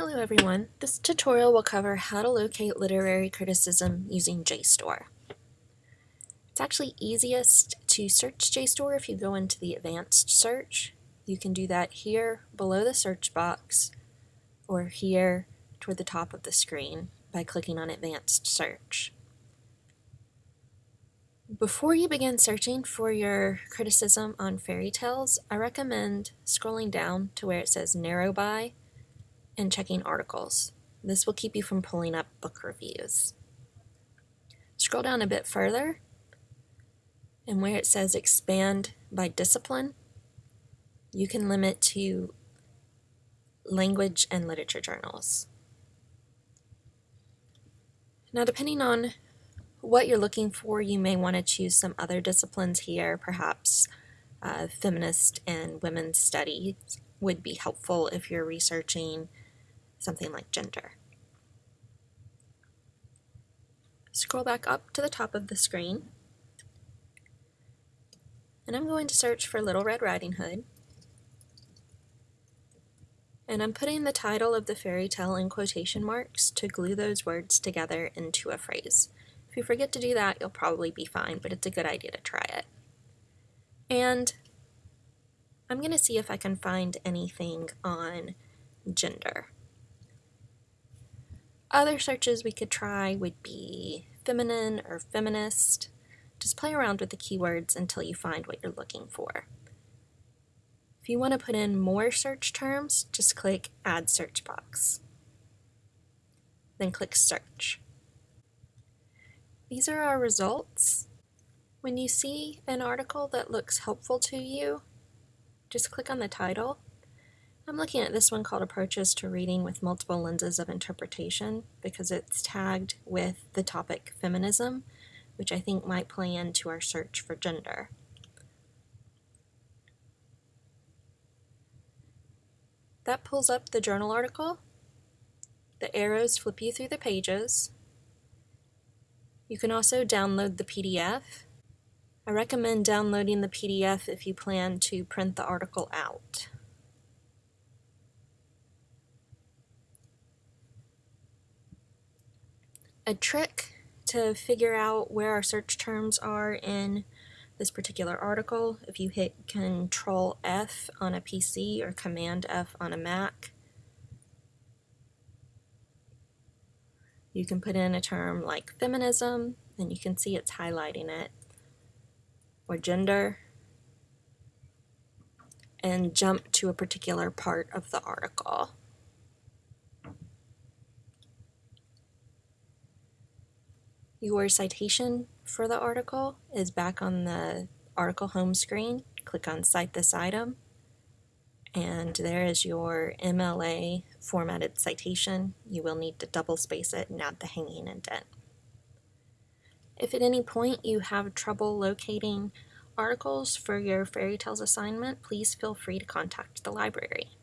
Hello everyone, this tutorial will cover how to locate literary criticism using JSTOR. It's actually easiest to search JSTOR if you go into the advanced search. You can do that here below the search box or here toward the top of the screen by clicking on advanced search. Before you begin searching for your criticism on fairy tales, I recommend scrolling down to where it says narrow by and checking articles. This will keep you from pulling up book reviews. Scroll down a bit further and where it says expand by discipline, you can limit to language and literature journals. Now depending on what you're looking for, you may want to choose some other disciplines here, perhaps uh, feminist and women's studies would be helpful if you're researching something like gender. Scroll back up to the top of the screen, and I'm going to search for Little Red Riding Hood. And I'm putting the title of the fairy tale in quotation marks to glue those words together into a phrase. If you forget to do that, you'll probably be fine, but it's a good idea to try it. And I'm going to see if I can find anything on gender. Other searches we could try would be feminine or feminist. Just play around with the keywords until you find what you're looking for. If you want to put in more search terms, just click Add Search Box. Then click Search. These are our results. When you see an article that looks helpful to you, just click on the title. I'm looking at this one called Approaches to Reading with Multiple Lenses of Interpretation because it's tagged with the topic feminism, which I think might play into our search for gender. That pulls up the journal article. The arrows flip you through the pages, you can also download the PDF. I recommend downloading the PDF if you plan to print the article out. A trick to figure out where our search terms are in this particular article, if you hit Control F on a PC or Command F on a Mac, You can put in a term like feminism, and you can see it's highlighting it, or gender, and jump to a particular part of the article. Your citation for the article is back on the article home screen. Click on Cite this item and there is your MLA formatted citation. You will need to double space it and add the hanging indent. If at any point you have trouble locating articles for your fairy tales assignment, please feel free to contact the library.